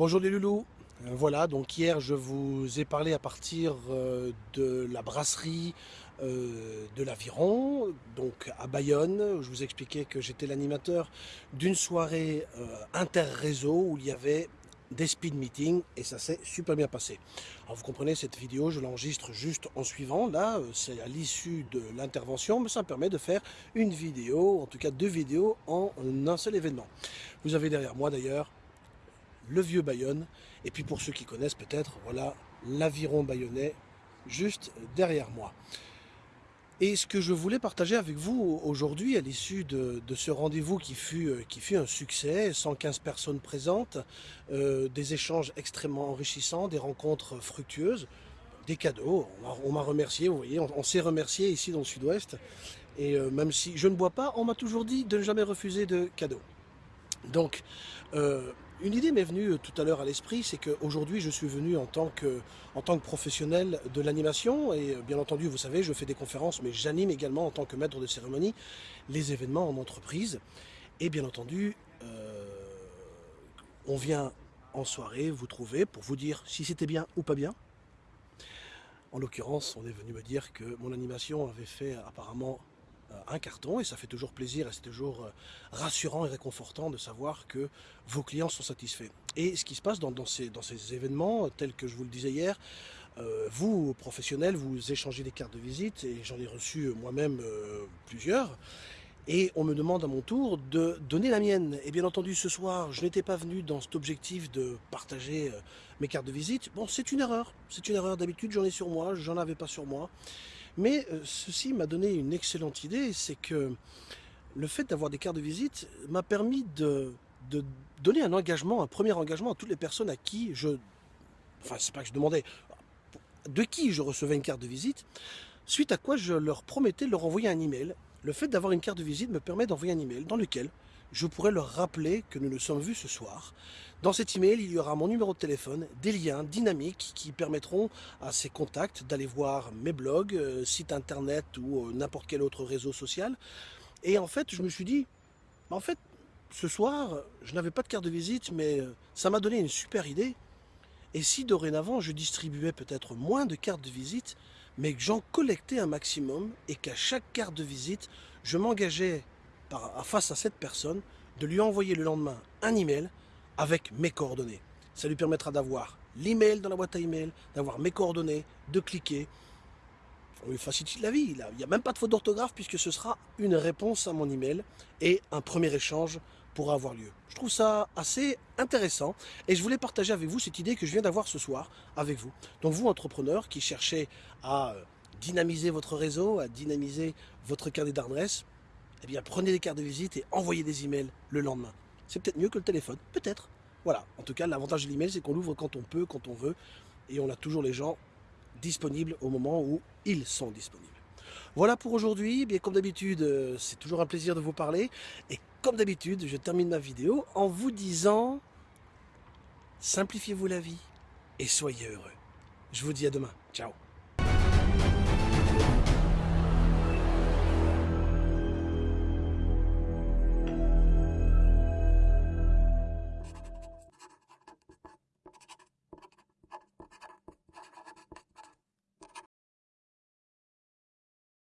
Bonjour les loulous, Euh, voilà donc hier je vous ai parlé à partir euh, de la brasserie euh, de l'Aviron, donc à Bayonne, je vous expliquais que j'étais l'animateur d'une soirée inter-réseau où il y avait des speed meetings et ça s'est super bien passé. Alors vous comprenez cette vidéo, je l'enregistre juste en suivant, là c'est à l'issue de l'intervention, mais ça me permet de faire une vidéo, en tout cas deux vidéos en un seul événement. Vous avez derrière moi d'ailleurs le vieux Bayonne. Et puis pour ceux qui connaissent peut-être, voilà l'aviron bayonnais juste derrière moi. Et ce que je voulais partager avec vous aujourd'hui à l'issue de, ce rendez-vous qui fut, euh, qui fut un succès, 115 personnes présentes, euh, des échanges extrêmement enrichissants, des rencontres fructueuses, des cadeaux. On m'a remercié, vous voyez, on, s'est remercié ici dans le sud-ouest. Et euh, même si je ne bois pas, on m'a toujours dit de ne jamais refuser de cadeaux. Donc, une idée m'est venue tout à l'heure à l'esprit, c'est qu'aujourd'hui je suis venu en tant que, professionnel de l'animation et bien entendu vous savez je fais des conférences mais j'anime également en tant que maître de cérémonie les événements en entreprise et bien entendu euh, on vient en soirée vous trouver pour vous dire si c'était bien ou pas bien. En l'occurrence on est venu me dire que mon animation avait fait apparemment un carton et ça fait toujours plaisir et c'est toujours euh, rassurant et réconfortant de savoir que vos clients sont satisfaits. Et ce qui se passe dans, ces, événements, tels que je vous le disais hier, euh, vous, professionnels, vous échangez des cartes de visite et j'en ai reçu euh, moi-même euh, plusieurs. Et on me demande à mon tour de donner la mienne. Et bien entendu, ce soir, je n'étais pas venu dans cet objectif de partager mes cartes de visite. Bon, c'est une erreur. C'est une erreur. D'habitude, j'en ai sur moi, j'en avais pas sur moi. Mais euh, ceci m'a donné une excellente idée, c'est que le fait d'avoir des cartes de visite m'a permis de, de, donner un engagement, un premier engagement à toutes les personnes à qui je... Enfin, c'est pas que je demandais, de qui je recevais une carte de visite, suite à quoi je leur promettais de leur envoyer un email. Le fait d'avoir une carte de visite me permet d'envoyer un email dans lequel je pourrais leur rappeler que nous nous sommes vus ce soir. Dans cet email, il y aura mon numéro de téléphone, des liens dynamiques qui permettront à ces contacts d'aller voir mes blogs, euh, sites internet ou euh, n'importe quel autre réseau social. Et en fait, je me suis dit, en fait, ce soir, je n'avais pas de carte de visite, mais euh, ça m'a donné une super idée. Et si dorénavant, je distribuais peut-être moins de cartes de visite, mais que j'en collectais un maximum et qu'à chaque carte de visite, je m'engageais face à cette personne de lui envoyer le lendemain un email avec mes coordonnées. Ça lui permettra d'avoir l'email dans la boîte à email, d'avoir mes coordonnées, de cliquer. On lui facilite la vie. Il n'y a même pas de faute d'orthographe puisque ce sera une réponse à mon email et un premier échange pourra avoir lieu. Je trouve ça assez intéressant et je voulais partager avec vous cette idée que je viens d'avoir ce soir avec vous. Donc vous, entrepreneurs qui cherchez à euh, dynamiser votre réseau, à dynamiser votre carnet d'adresse, eh bien prenez des cartes de visite et envoyez des emails le lendemain. C'est peut-être mieux que le téléphone, peut-être. Voilà, en tout cas l'avantage de l'email c'est qu'on l'ouvre quand on peut, quand on veut, et on a toujours les gens disponibles au moment où ils sont disponibles. Voilà pour aujourd'hui, bien comme d'habitude euh, c'est toujours un plaisir de vous parler, et comme d'habitude je termine ma vidéo en vous disant simplifiez-vous la vie et soyez heureux. Je vous dis à demain, ciao